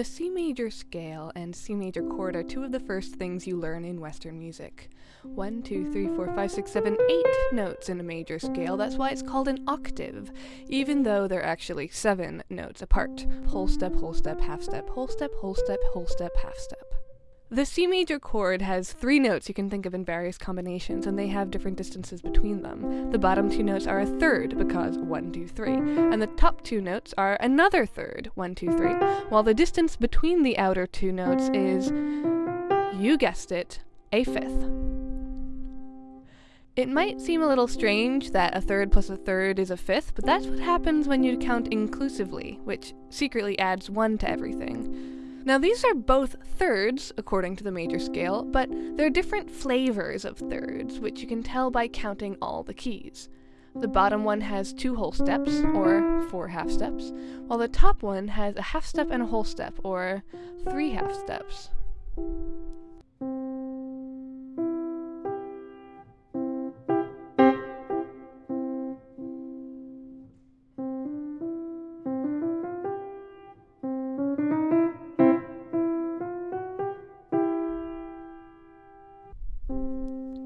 The C major scale and C major chord are two of the first things you learn in Western music. One, two, three, four, five, six, seven, eight notes in a major scale. That's why it's called an octave, even though they're actually seven notes apart. Whole step, whole step, half step, whole step, whole step, whole step, half step. The C major chord has three notes you can think of in various combinations, and they have different distances between them. The bottom two notes are a third, because one, two, three, and the top two notes are another third, one, two, three, while the distance between the outer two notes is, you guessed it, a fifth. It might seem a little strange that a third plus a third is a fifth, but that's what happens when you count inclusively, which secretly adds one to everything. Now, these are both thirds, according to the major scale, but they're different flavors of thirds, which you can tell by counting all the keys. The bottom one has two whole steps, or four half steps, while the top one has a half step and a whole step, or three half steps.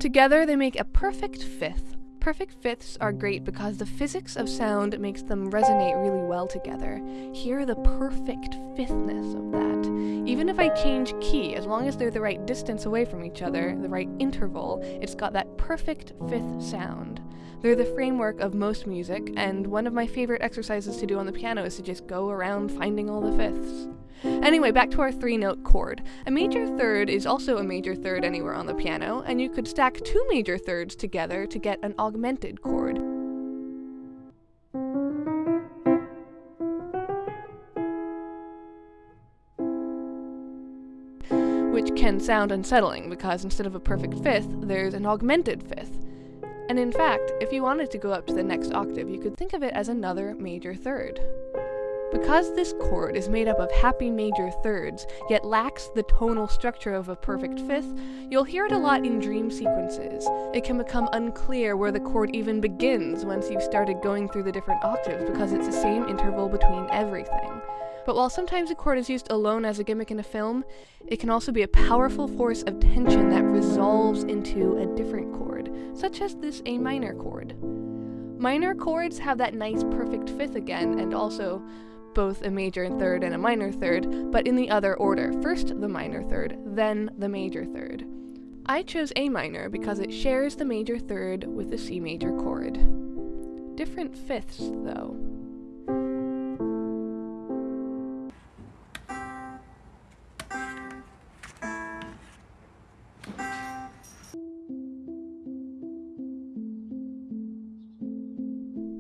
Together, they make a perfect fifth. Perfect fifths are great because the physics of sound makes them resonate really well together. Hear the perfect fifthness of that. Even if I change key, as long as they're the right distance away from each other, the right interval, it's got that perfect fifth sound. They're the framework of most music, and one of my favorite exercises to do on the piano is to just go around finding all the fifths. Anyway, back to our three note chord. A major third is also a major third anywhere on the piano, and you could stack two major thirds together to get an augmented chord. Which can sound unsettling because instead of a perfect fifth, there's an augmented fifth. And in fact, if you wanted to go up to the next octave, you could think of it as another major third. Because this chord is made up of happy major thirds, yet lacks the tonal structure of a perfect fifth, you'll hear it a lot in dream sequences. It can become unclear where the chord even begins once you've started going through the different octaves because it's the same interval between everything. But while sometimes a chord is used alone as a gimmick in a film, it can also be a powerful force of tension that resolves into a different chord, such as this A minor chord. Minor chords have that nice perfect fifth again, and also both a major third and a minor third, but in the other order. First the minor third, then the major third. I chose A minor because it shares the major third with the C major chord. Different fifths, though.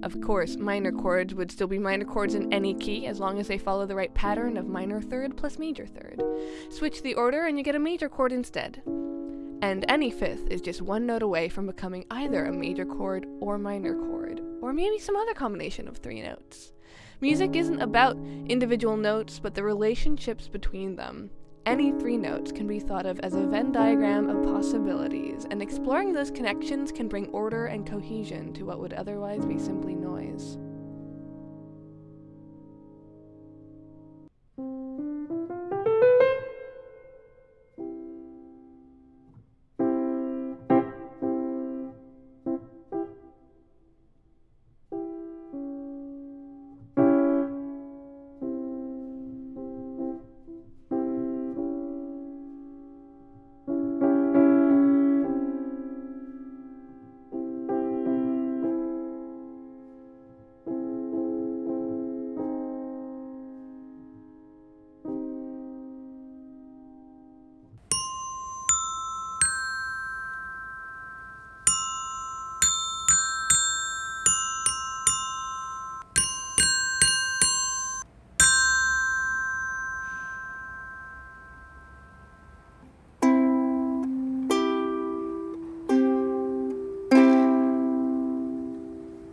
Of course, minor chords would still be minor chords in any key as long as they follow the right pattern of minor third plus major third. Switch the order and you get a major chord instead. And any fifth is just one note away from becoming either a major chord or minor chord, or maybe some other combination of three notes. Music isn't about individual notes, but the relationships between them. Any three notes can be thought of as a Venn diagram of possibilities, and exploring those connections can bring order and cohesion to what would otherwise be simply.